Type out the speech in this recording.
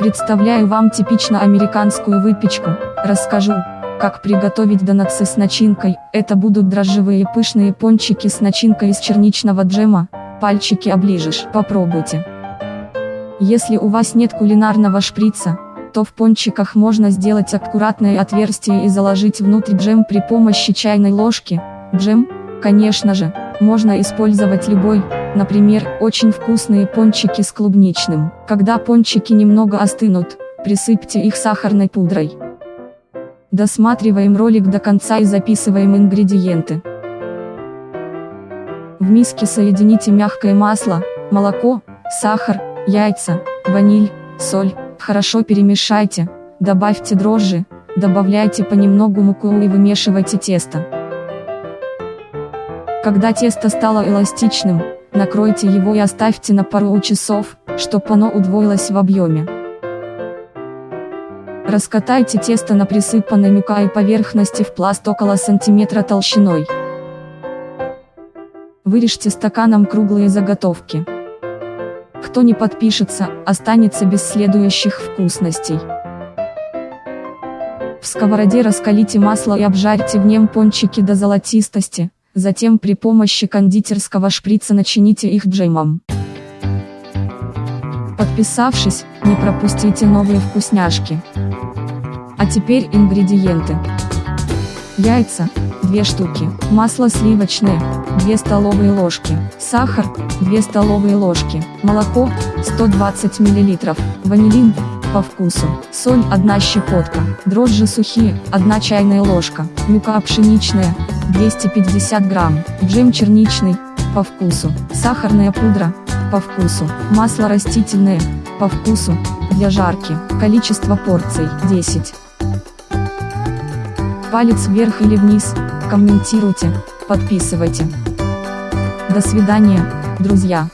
Представляю вам типично американскую выпечку, расскажу, как приготовить донатсы с начинкой, это будут дрожжевые пышные пончики с начинкой из черничного джема, пальчики оближешь, попробуйте. Если у вас нет кулинарного шприца, то в пончиках можно сделать аккуратное отверстие и заложить внутрь джем при помощи чайной ложки. Джем, конечно же, можно использовать любой, например, очень вкусные пончики с клубничным. Когда пончики немного остынут, присыпьте их сахарной пудрой. Досматриваем ролик до конца и записываем ингредиенты. В миске соедините мягкое масло, молоко, сахар, яйца, ваниль, соль, хорошо перемешайте, добавьте дрожжи, добавляйте понемногу муку и вымешивайте тесто. Когда тесто стало эластичным, накройте его и оставьте на пару часов, чтобы оно удвоилось в объеме. Раскатайте тесто на присыпанной мукой поверхности в пласт около сантиметра толщиной. Вырежьте стаканом круглые заготовки. Кто не подпишется, останется без следующих вкусностей. В сковороде раскалите масло и обжарьте в нем пончики до золотистости, затем при помощи кондитерского шприца начините их джемом. Подписавшись, не пропустите новые вкусняшки. А теперь ингредиенты. Яйца, 2 штуки, масло сливочное, 2 столовые ложки, сахар, 2 столовые ложки, молоко, 120 мл, ванилин, по вкусу, соль 1 щепотка, дрожжи сухие, 1 чайная ложка, мука пшеничная, 250 грамм, джем черничный, по вкусу, сахарная пудра, по вкусу, масло растительное, по вкусу, для жарки, количество порций, 10. Палец вверх или вниз, комментируйте, подписывайте. До свидания, друзья.